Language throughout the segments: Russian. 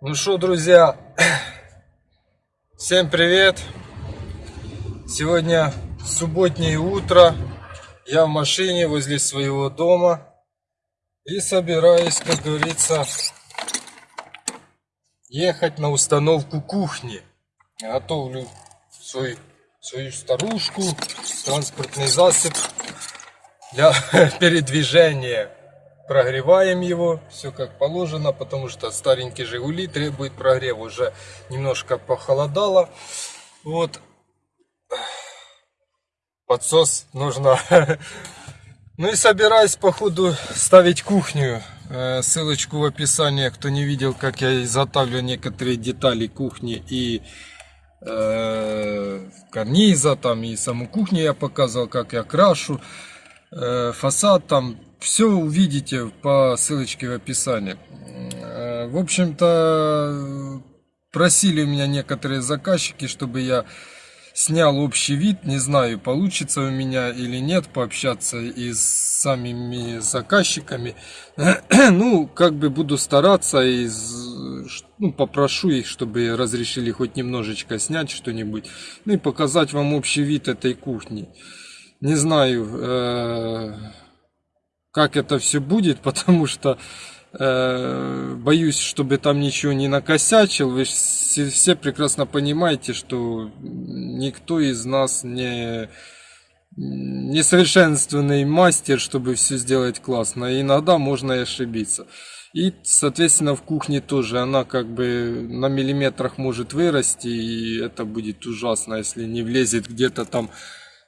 Ну что, друзья, всем привет! Сегодня субботнее утро, я в машине возле своего дома и собираюсь, как говорится, ехать на установку кухни. Готовлю свой, свою старушку, транспортный засоб для передвижения прогреваем его, все как положено, потому что старенький Жигули требует прогрева, уже немножко похолодало. Вот. Подсос нужно. Ну и собираюсь по ходу ставить кухню. Э, ссылочку в описании, кто не видел, как я изготавливаю некоторые детали кухни и э, карниза, там и саму кухню я показывал, как я крашу. Э, фасад там все увидите по ссылочке в описании. Э, в общем-то, просили у меня некоторые заказчики, чтобы я снял общий вид. Не знаю, получится у меня или нет пообщаться и с самими заказчиками. Ну, как бы буду стараться и ну, попрошу их, чтобы разрешили хоть немножечко снять что-нибудь. Ну и показать вам общий вид этой кухни. Не знаю, э как это все будет, потому что э, боюсь, чтобы там ничего не накосячил. Вы все, все прекрасно понимаете, что никто из нас не несовершенственный мастер, чтобы все сделать классно. И иногда можно и ошибиться. И, соответственно, в кухне тоже она как бы на миллиметрах может вырасти, и это будет ужасно, если не влезет где-то там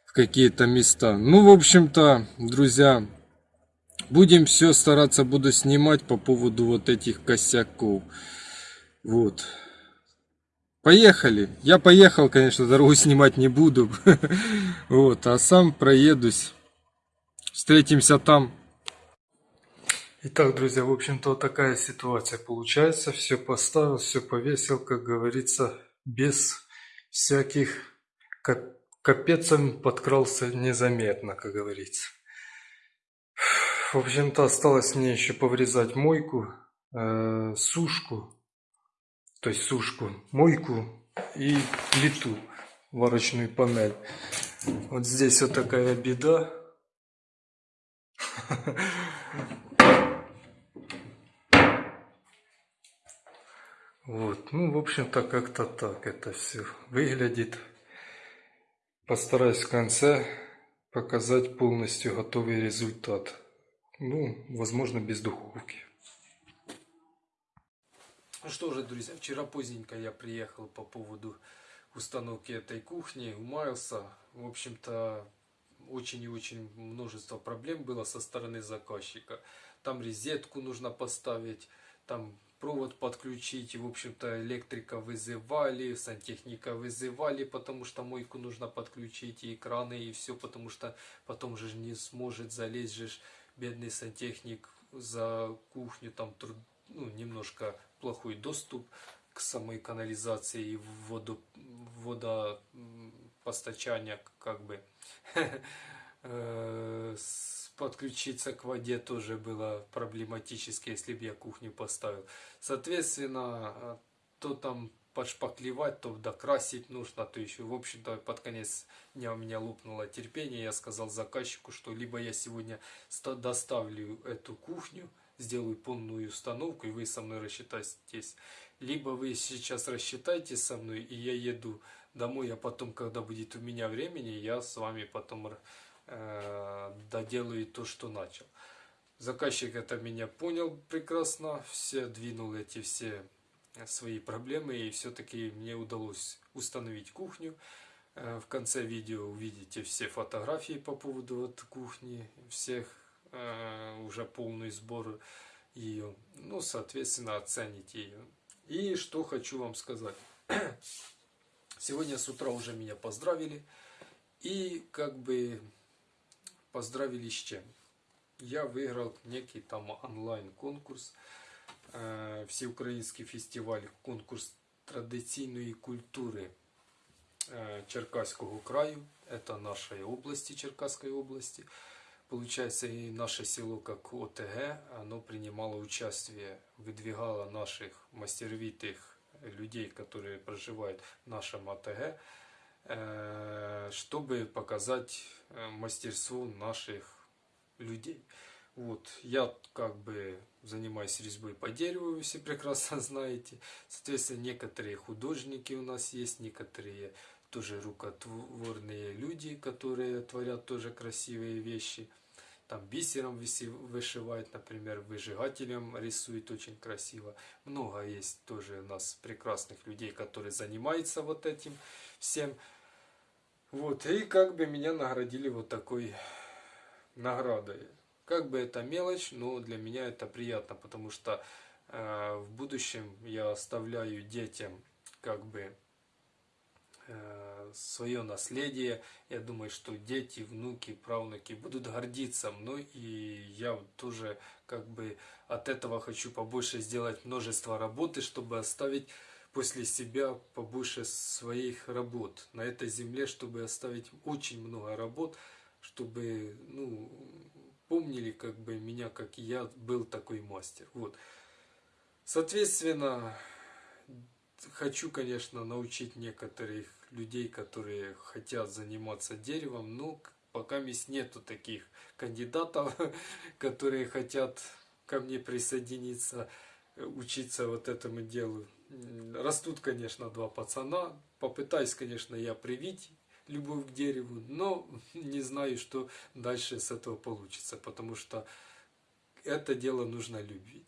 в какие-то места. Ну, в общем-то, друзья, Будем все стараться, буду снимать по поводу вот этих косяков. Вот. Поехали. Я поехал, конечно, дорогу снимать не буду. Вот, а сам проедусь. Встретимся там. Итак, друзья, в общем-то, такая ситуация получается. Все поставил, все повесил, как говорится, без всяких капецом подкрался незаметно, как говорится. В общем-то, осталось мне еще поврезать мойку, э, сушку, то есть сушку, мойку и плиту, варочную панель. Вот здесь вот такая беда. Вот, ну, в общем-то, как-то так это все выглядит. Постараюсь в конце показать полностью готовый результат. Ну, возможно, без духовки. Ну что же, друзья, вчера поздненько я приехал по поводу установки этой кухни, умаялся. В общем-то, очень и очень множество проблем было со стороны заказчика. Там резетку нужно поставить, там провод подключить. И, в общем-то, электрика вызывали, сантехника вызывали, потому что мойку нужно подключить, и экраны, и все, потому что потом же не сможет залезть же бедный сантехник за кухню, там ну, немножко плохой доступ к самой канализации и воду, водопостачания, как бы. Э, подключиться к воде тоже было проблематически, если бы я кухню поставил. Соответственно, то там подшпаклевать, то докрасить нужно, то еще, в общем-то, под конец дня у меня лопнуло терпение, я сказал заказчику, что либо я сегодня доставлю эту кухню, сделаю полную установку, и вы со мной рассчитаетесь, либо вы сейчас рассчитаетесь со мной, и я еду домой, а потом, когда будет у меня времени, я с вами потом э, доделаю то, что начал. Заказчик это меня понял прекрасно, все двинул эти все свои проблемы и все-таки мне удалось установить кухню. Э, в конце видео увидите все фотографии по поводу вот кухни, всех э, уже полный сбор ее. Ну, соответственно, оцените ее. И что хочу вам сказать. Сегодня с утра уже меня поздравили. И как бы поздравили с чем? Я выиграл некий там онлайн конкурс Е, всеукраїнський фестиваль, конкурс традиційної культури е, Черкаського краю, это нашей области, Черкасской области. получается, и наше село, как ОТГ, оно принимало участие, выдвигало наших мастеровитых людей, которые проживают в нашем ОТГ, э, чтобы показать э, мастерство наших людей. Вот, я как бы занимаюсь резьбой по дереву, вы все прекрасно знаете. Соответственно, некоторые художники у нас есть, некоторые тоже рукотворные люди, которые творят тоже красивые вещи. Там бисером вышивает, например, выжигателем рисует очень красиво. Много есть тоже у нас прекрасных людей, которые занимаются вот этим всем. Вот, и как бы меня наградили вот такой наградой. Как бы это мелочь, но для меня это приятно, потому что э, в будущем я оставляю детям как бы э, свое наследие. Я думаю, что дети, внуки, правнуки будут гордиться мной, и я тоже как бы от этого хочу побольше сделать множество работы, чтобы оставить после себя побольше своих работ на этой земле, чтобы оставить очень много работ, чтобы ну, помнили как бы меня, как я был такой мастер. Вот. Соответственно, хочу, конечно, научить некоторых людей, которые хотят заниматься деревом, но пока есть нету таких кандидатов, которые хотят ко мне присоединиться, учиться вот этому делу. Растут, конечно, два пацана. Попытаюсь, конечно, я привить любовь к дереву, но не знаю, что дальше с этого получится, потому что это дело нужно любить.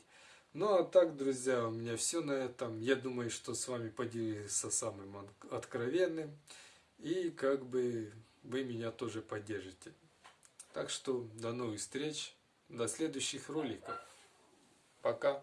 Ну а так, друзья, у меня все на этом. Я думаю, что с вами поделился самым откровенным. И как бы вы меня тоже поддержите. Так что до новых встреч, до следующих роликов. Пока.